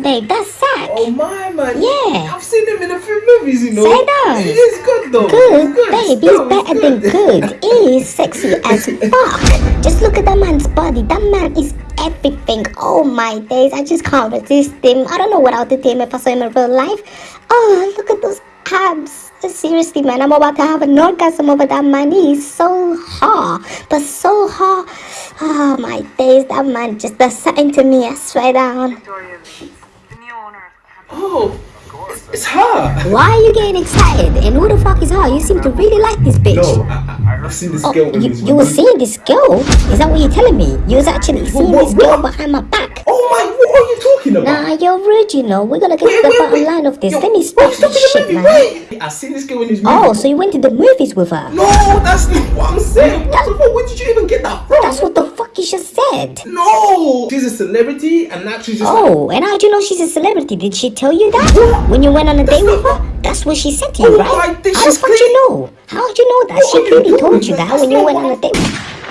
Babe, that's Zach. Oh my man. Yeah. I've seen him in a few movies, you know. Say that. It is good though. Good, good. babe, he's better than good. He is sexy as fuck. Just look at that man's body. That man is everything. Oh my days, I just can't resist him. I don't know what I would do to him if I saw him in real life. Oh, look at those abs. Seriously, man, I'm about to have an orgasm over that man. He's so hot, but so hot. Oh my days, that man just assigned to me. I swear down. Victoria, the new owner of the Oh, it's, it's her. Why are you getting excited? And who the fuck is her? You seem to really like this bitch. No, I, I, I've seen this Oh, girl. you, you were seeing this girl? Is that what you're telling me? You was actually seeing what- this girl what? behind my back? Oh my, what are you talking about? Nah, you're rude, you know. We're gonna get Wait, to the wait, bottom wait. line of this. Yo, Let me stop this shit, movie. man. Wait, I've seen this girl in this oh, movie. Oh, so you went to the movies with her? No, that's not what I'm No, she's a celebrity, and she's just oh, like, Oh, and how do you know she's a celebrity? Did she tell you that? When you went on a date with her? That's what she said to you, Oh right? How the fuck you know? How would you know that? She clearly told you that when you went on a date with her.